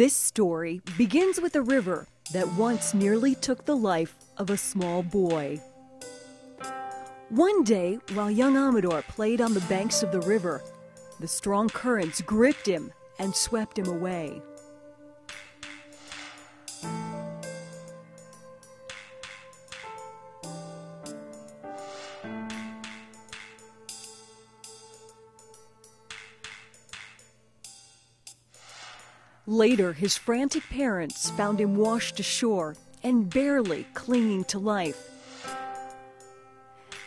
This story begins with a river that once nearly took the life of a small boy. One day, while young Amador played on the banks of the river, the strong currents gripped him and swept him away. Later, his frantic parents found him washed ashore and barely clinging to life.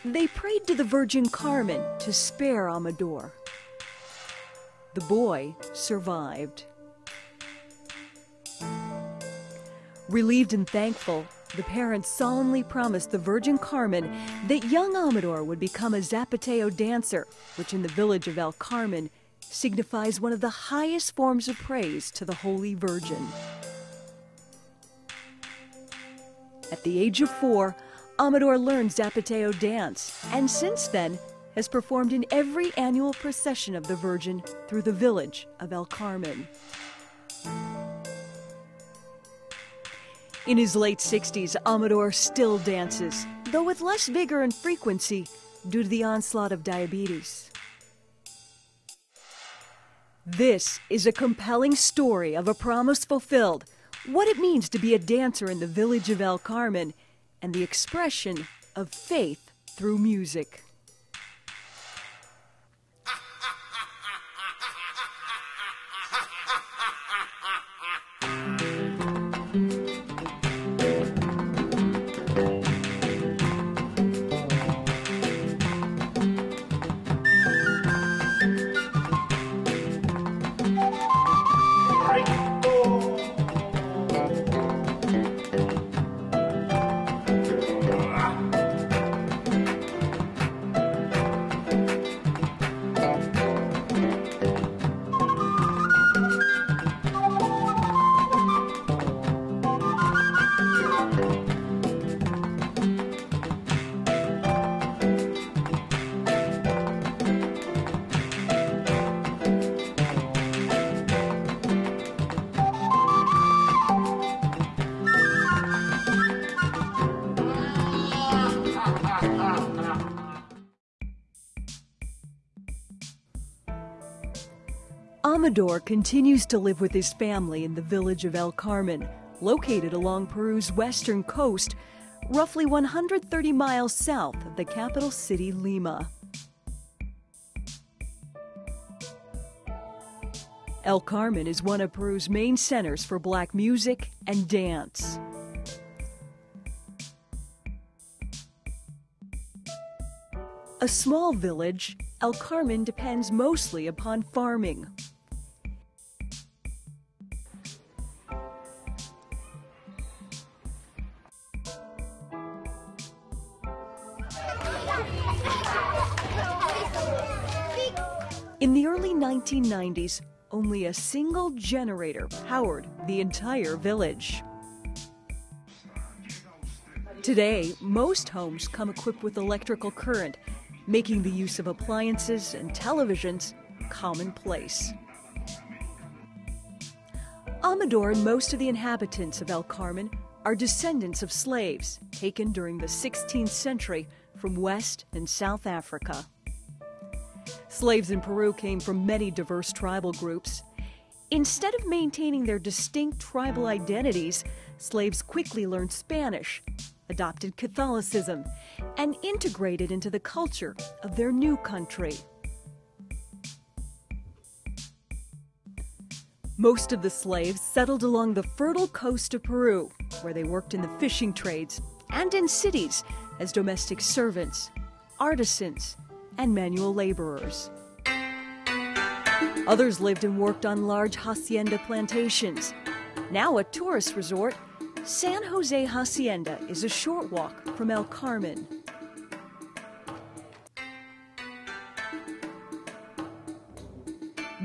They prayed to the Virgin Carmen to spare Amador. The boy survived. Relieved and thankful, the parents solemnly promised the Virgin Carmen that young Amador would become a Zapateo dancer, which in the village of El Carmen signifies one of the highest forms of praise to the Holy Virgin. At the age of four, Amador learned Zapateo dance, and since then has performed in every annual procession of the Virgin through the village of El Carmen. In his late 60s, Amador still dances, though with less vigor and frequency due to the onslaught of diabetes. This is a compelling story of a promise fulfilled, what it means to be a dancer in the village of El Carmen, and the expression of faith through music. Amador continues to live with his family in the village of El Carmen, located along Peru's western coast, roughly 130 miles south of the capital city, Lima. El Carmen is one of Peru's main centers for black music and dance. A small village, El Carmen depends mostly upon farming. 1990s, only a single generator powered the entire village. Today, most homes come equipped with electrical current, making the use of appliances and televisions commonplace. Amador and most of the inhabitants of El Carmen are descendants of slaves taken during the 16th century from West and South Africa. Slaves in Peru came from many diverse tribal groups. Instead of maintaining their distinct tribal identities, slaves quickly learned Spanish, adopted Catholicism, and integrated into the culture of their new country. Most of the slaves settled along the fertile coast of Peru, where they worked in the fishing trades and in cities as domestic servants, artisans, and manual laborers. Others lived and worked on large hacienda plantations. Now a tourist resort, San Jose Hacienda is a short walk from El Carmen.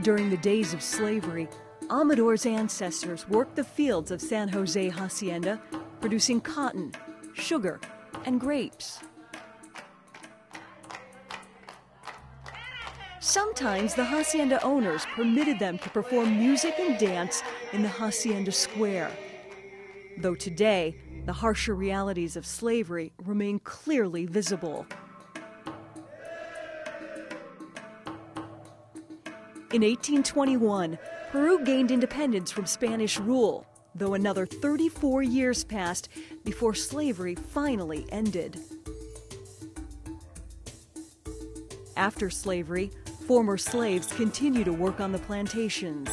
During the days of slavery, Amador's ancestors worked the fields of San Jose Hacienda, producing cotton, sugar, and grapes. Sometimes the hacienda owners permitted them to perform music and dance in the hacienda square. Though today, the harsher realities of slavery remain clearly visible. In 1821, Peru gained independence from Spanish rule, though another 34 years passed before slavery finally ended. After slavery, former slaves continue to work on the plantations.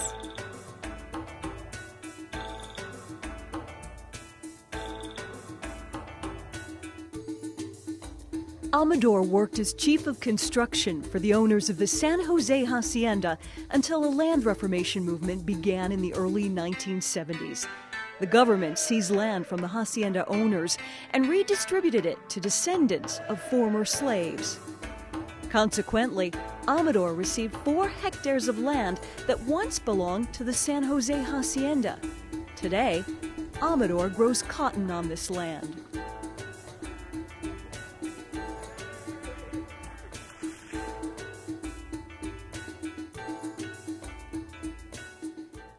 Amador worked as chief of construction for the owners of the San Jose Hacienda until a land reformation movement began in the early 1970s. The government seized land from the hacienda owners and redistributed it to descendants of former slaves. Consequently, Amador received four hectares of land that once belonged to the San Jose Hacienda. Today, Amador grows cotton on this land.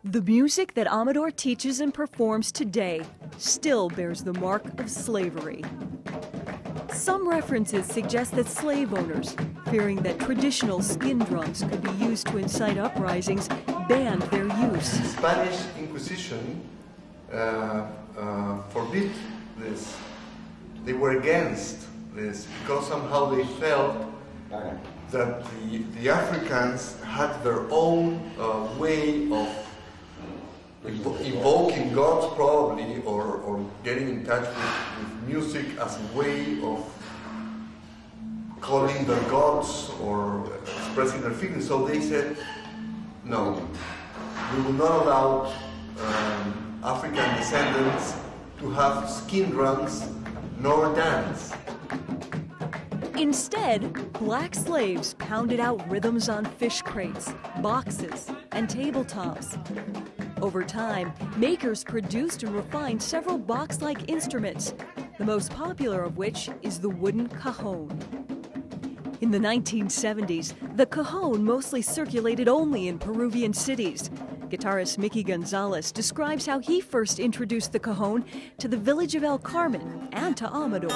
The music that Amador teaches and performs today still bears the mark of slavery. Some references suggest that slave owners, fearing that traditional skin drums could be used to incite uprisings, banned their use. The Spanish Inquisition uh, uh, forbid this. They were against this because somehow they felt that the, the Africans had their own uh, way of evo- evoking gods probably or, or getting in touch with, with music as a way of calling their gods or expressing their feelings. So they said, no, we will not allow um, African descendants to have skin drums nor dance. Instead, black slaves pounded out rhythms on fish crates, boxes, and tabletops. Over time, makers produced and refined several box like instruments, the most popular of which is the wooden cajon. In the 1970s, the cajon mostly circulated only in Peruvian cities. Guitarist Miki Gonzalez describes how he first introduced the cajon to the village of El Carmen and to Amador.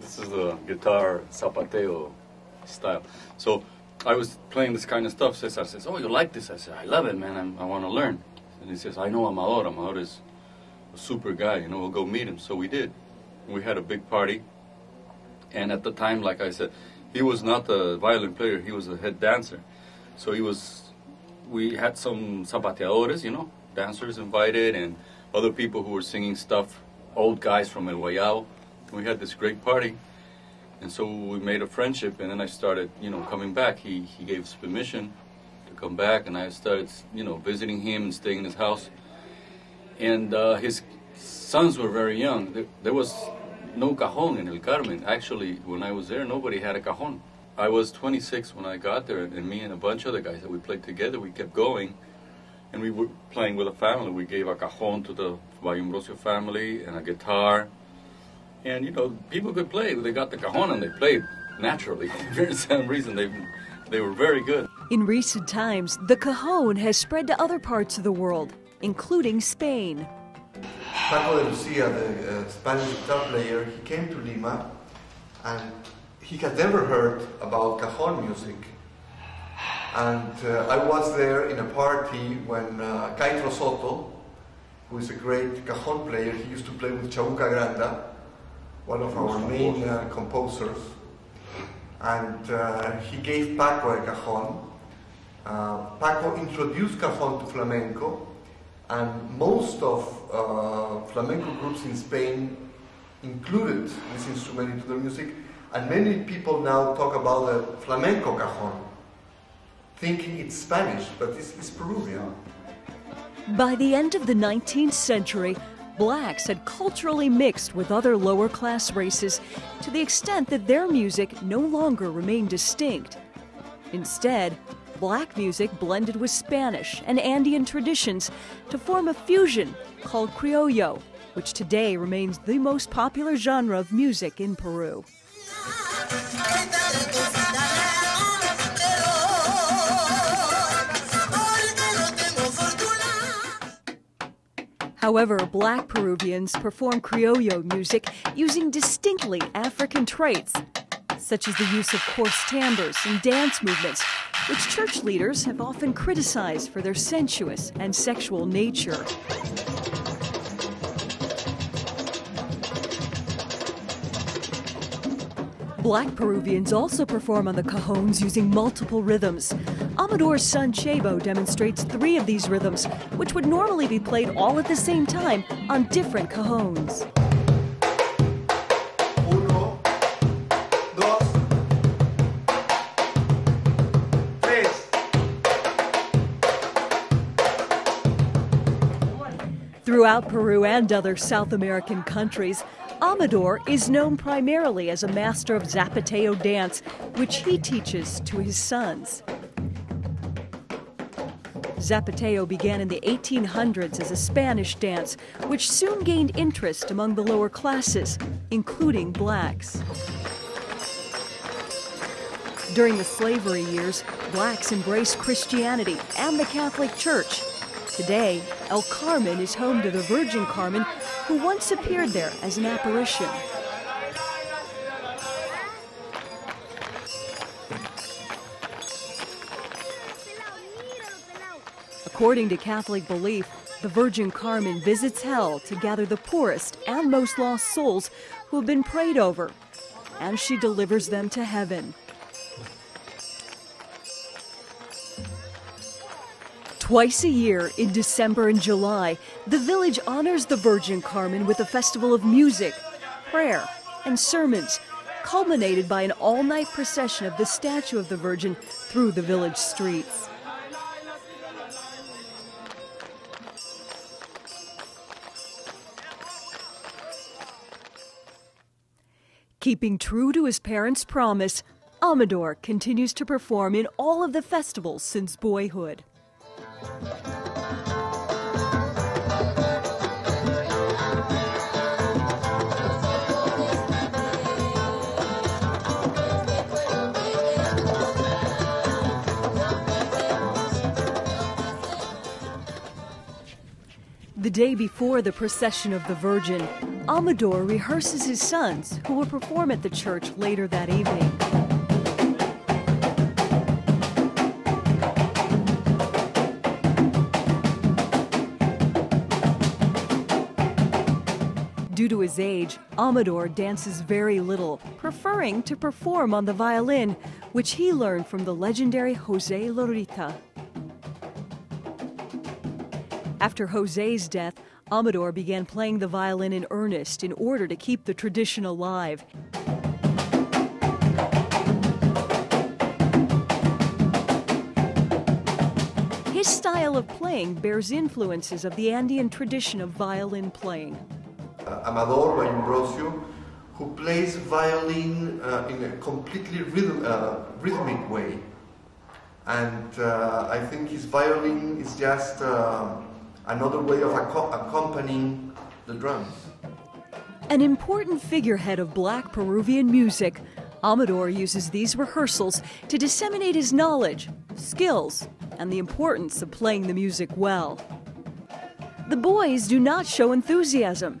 This is the guitar zapateo style. So I was playing this kind of stuff. Cesar says, "Oh, you like this?" I said, "I love it, man. I'm, I want to learn." And he says, "I know Amador. Amador is a super guy. You know, we'll go meet him." So we did. We had a big party, and at the time, like I said, he was not a violin player. He was a head dancer. So he was. We had some zapateadores, you know, dancers invited, and other people who were singing stuff. Old guys from El Guayabo. We had this great party. And so we made a friendship, and then I started, you know, coming back. He he gave us permission come back, and I started, you know, visiting him and staying in his house. And uh, his sons were very young. There, there was no cajon in El Carmen. Actually, when I was there, nobody had a cajon. I was 26 when I got there, and me and a bunch of other guys that we played together, we kept going, and we were playing with a family. We gave a cajon to the Ballumbrosio family and a guitar. And you know, people could play. They got the cajon and they played naturally. For some reason, they they were very good. In recent times, the cajon has spread to other parts of the world, including Spain. Paco de Lucia, the uh, Spanish guitar player, he came to Lima and he had never heard about cajon music. And uh, I was there in a party when uh, Caitro Soto, who is a great cajon player, he used to play with Chabuca Granda, one of our main uh, composers. And uh, he gave Paco a cajon. Uh, Paco introduced cajon to flamenco, and most of uh, flamenco groups in Spain included this instrument into their music, and many people now talk about the flamenco cajon, thinking it's Spanish, but it's, it's Peruvian. By the end of the 19th century, blacks had culturally mixed with other lower class races to the extent that their music no longer remained distinct. Instead, black music blended with Spanish and Andean traditions to form a fusion called criollo, which today remains the most popular genre of music in Peru. However, black Peruvians perform criollo music using distinctly African traits, such as the use of coarse timbres and dance movements, which church leaders have often criticized for their sensuous and sexual nature. Black Peruvians also perform on the cajones using multiple rhythms. Amador's son Chebo demonstrates three of these rhythms, which would normally be played all at the same time on different cajones. Throughout Peru and other South American countries, Amador is known primarily as a master of Zapateo dance, which he teaches to his sons. Zapateo began in the 1800s as a Spanish dance, which soon gained interest among the lower classes, including blacks. During the slavery years, blacks embraced Christianity and the Catholic Church. Today, El Carmen is home to the Virgin Carmen, who once appeared there as an apparition. According to Catholic belief, the Virgin Carmen visits hell to gather the poorest and most lost souls who have been prayed over, and she delivers them to heaven. Twice a year, in December and July, the village honors the Virgin Carmen with a festival of music, prayer, and sermons, culminated by an all night procession of the statue of the Virgin through the village streets. Keeping true to his parents' promise, Amador continues to perform in all of the festivals since boyhood. The day before the procession of the Virgin, Amador rehearses his sons, who will perform at the church later that evening. Due to his age, Amador dances very little, preferring to perform on the violin, which he learned from the legendary Jose Lorita. After Jose's death, Amador began playing the violin in earnest in order to keep the tradition alive. His style of playing bears influences of the Andean tradition of violin playing. Uh, Amador Ballumbrosio, who plays violin uh, in a completely rhythm, uh, rhythmic way. And I think his violin is just another way of acco- accompanying the drums. An important figurehead of black Peruvian music, Amador uses these rehearsals to disseminate his knowledge, skills, and the importance of playing the music well. The boys do not show enthusiasm,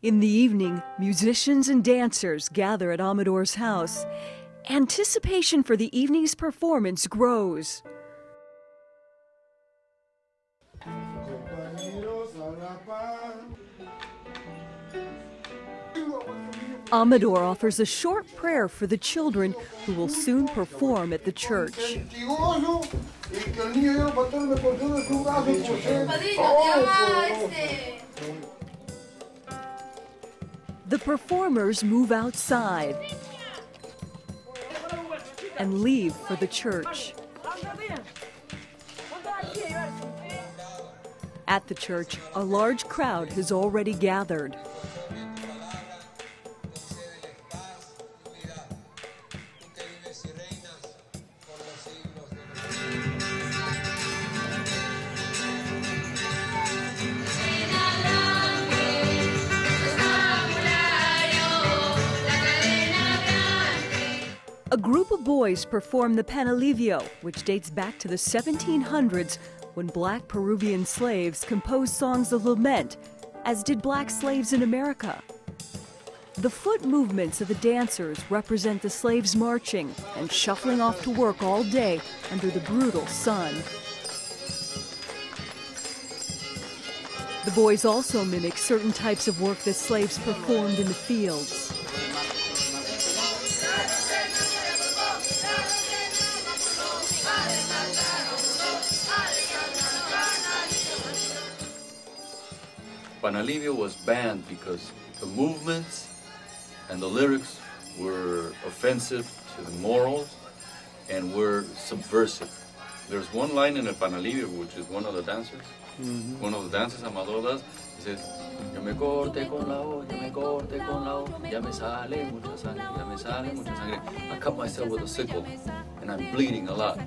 In the evening, musicians and dancers gather at Amador's house. Anticipation for the evening's performance grows. Amador offers a short prayer for the children who will soon perform at the church. The performers move outside and leave for the church. At the church, a large crowd has already gathered. Group of boys perform the Panalivio, which dates back to the 1700s when black Peruvian slaves composed songs of lament, as did black slaves in America. The foot movements of the dancers represent the slaves marching and shuffling off to work all day under the brutal sun. The boys also mimic certain types of work that slaves performed in the fields. Panalivio was banned because the movements and the lyrics were offensive to the morals and were subversive. There's one line in the Panalivio, which is one of the dancers, mm-hmm. one of the dances Amador does. He says, Yo me corte con la O, yo me corte con la O, ya me sale mucha sangre, ya me sale mucha sangre. I cut myself with a sickle and I'm bleeding a lot.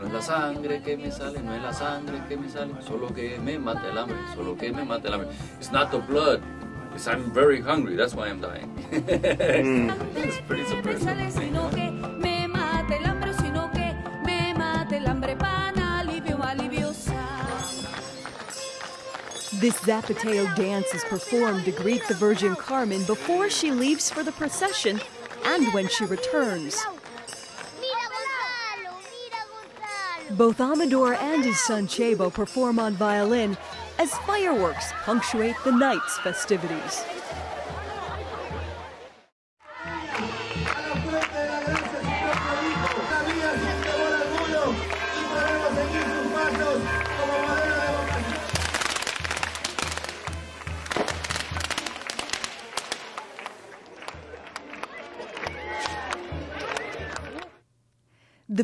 No es la sangre que me sale, no es la sangre que me sale, solo que me mata el hambre, solo que me mata el hambre. It's not the blood, it's I'm very hungry, that's why I'm dying. it's pretty surprising. This Zapateo dance is performed to greet the Virgin Carmen before she leaves for the procession and when she returns. Both Amador and his son Chebo perform on violin as fireworks punctuate the night's festivities.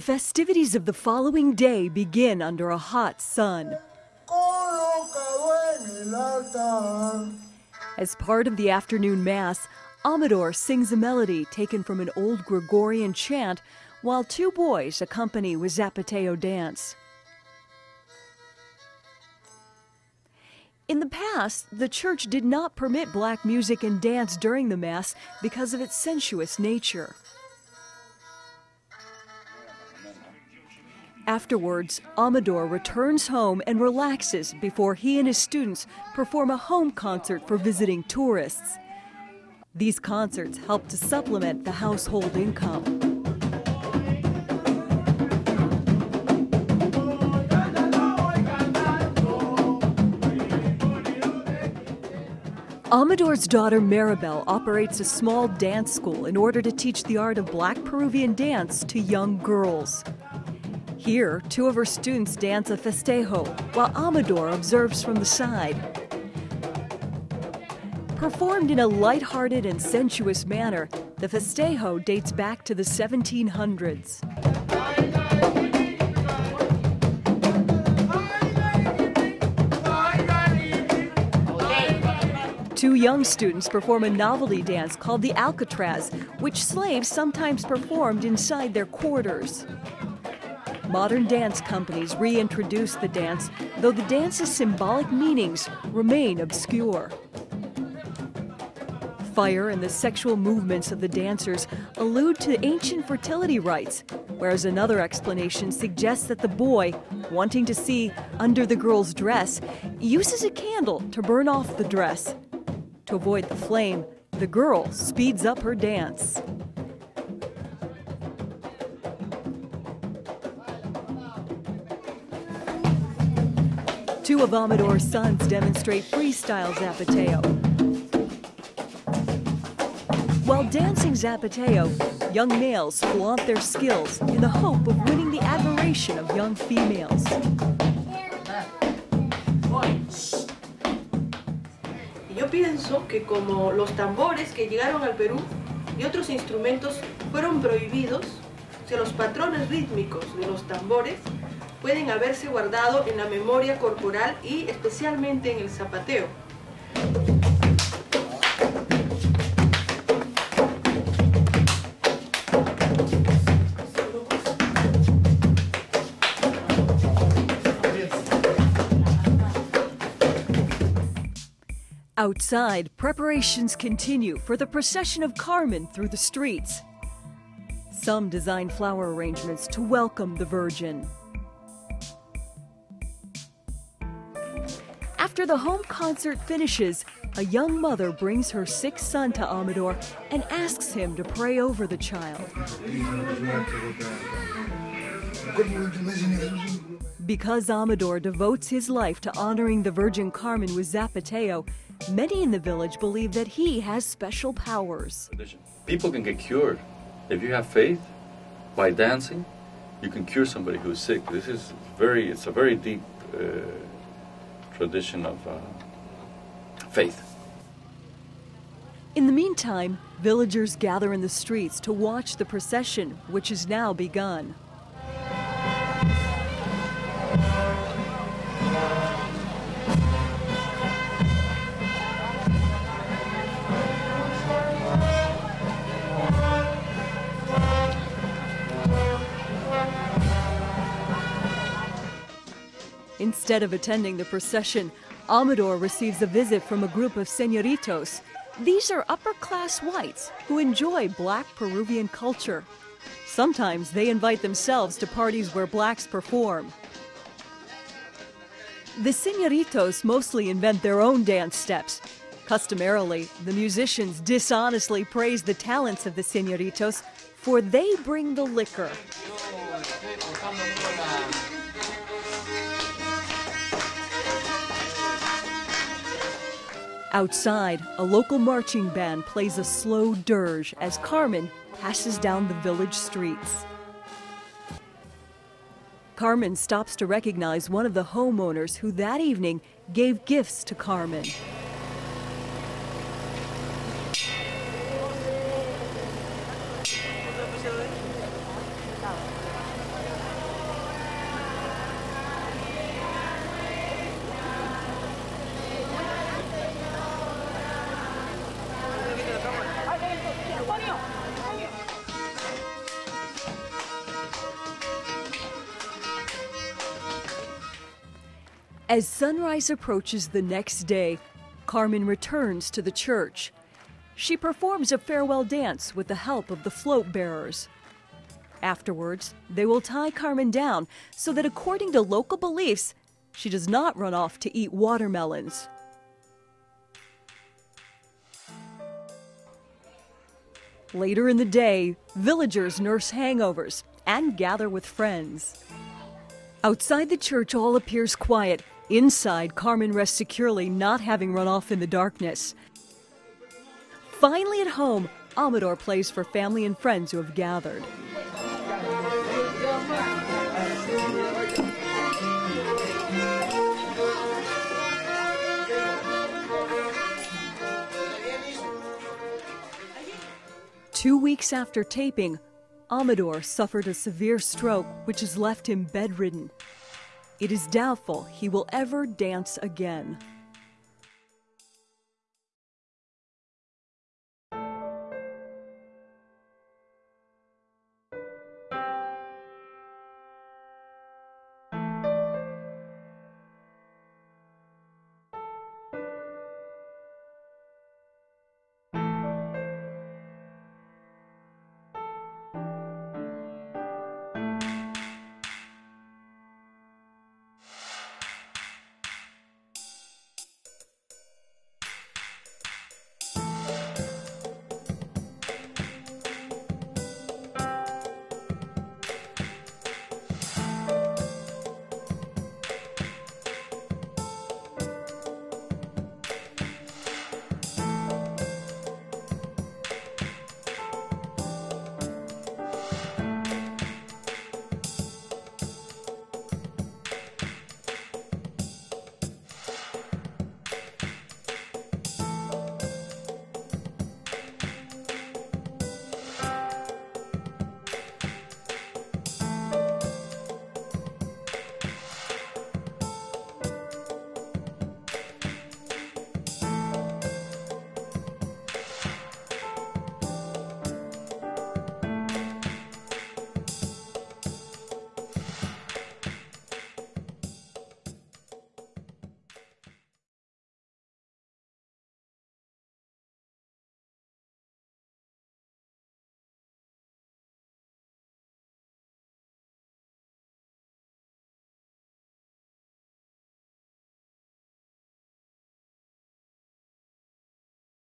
Festivities of the following day begin under a hot sun. As part of the afternoon mass, Amador sings a melody taken from an old Gregorian chant, while two boys accompany with Zapateo dance. In the past, the church did not permit black music and dance during the Mass because of its sensuous nature. Afterwards, Amador returns home and relaxes before he and his students perform a home concert for visiting tourists. These concerts help to supplement the household income. Amador's daughter Maribel operates a small dance school in order to teach the art of black Peruvian dance to young girls. Here, two of her students dance a festejo, while Amador observes from the side. Performed in a light-hearted and sensuous manner, the festejo dates back to the 1700s. Two young students perform a novelty dance called the Alcatraz, which slaves sometimes performed inside their quarters. Modern dance companies reintroduce the dance, though the dance's symbolic meanings remain obscure. Fire and the sexual movements of the dancers allude to ancient fertility rites, whereas another explanation suggests that the boy, wanting to see under the girl's dress, uses a candle to burn off the dress. To avoid the flame, the girl speeds up her dance. Two of Amador's sons demonstrate freestyle zapateo. While dancing Zapateo, young males flaunt their skills in the hope of winning the admiration of young females. Yo pienso que como los tambores que llegaron al Perú y otros instrumentos fueron prohibidos, o sea, los patrones rítmicos de los tambores pueden haberse guardado en la memoria corporal y especialmente en el zapateo. Outside, preparations continue for the procession of Carmen through the streets. Some design flower arrangements to welcome the Virgin. After the home concert finishes, a young mother brings her sick son to Amador and asks him to pray over the child. Because Amador devotes his life to honoring the Virgin Carmen with Zapateo, many in the village believe that he has special powers. People can get cured. If you have faith, by dancing, you can cure somebody who's sick. This is very, it's a very deep uh, tradition of uh, faith. In the meantime, villagers gather in the streets to watch the procession, which has now begun. Instead of attending the procession, Amador receives a visit from a group of senoritos. These are upper class whites who enjoy black Peruvian culture. Sometimes they invite themselves to parties where blacks perform. The senoritos mostly invent their own dance steps. Customarily, the musicians dishonestly praise the talents of the senoritos, for they bring the liquor. Outside, a local marching band plays a slow dirge as Carmen passes down the village streets. Carmen stops to recognize one of the homeowners who that evening gave gifts to Carmen. As sunrise approaches the next day, Carmen returns to the church. She performs a farewell dance with the help of the float bearers. Afterwards, they will tie Carmen down so that, according to local beliefs, she does not run off to eat watermelons. Later in the day, villagers nurse hangovers and gather with friends. Outside the church, all appears quiet. Inside, Carmen rests securely, not having run off in the darkness. Finally at home, Amador plays for family and friends who have gathered. Two weeks after taping, Amador suffered a severe stroke which has left him bedridden. It is doubtful he will ever dance again.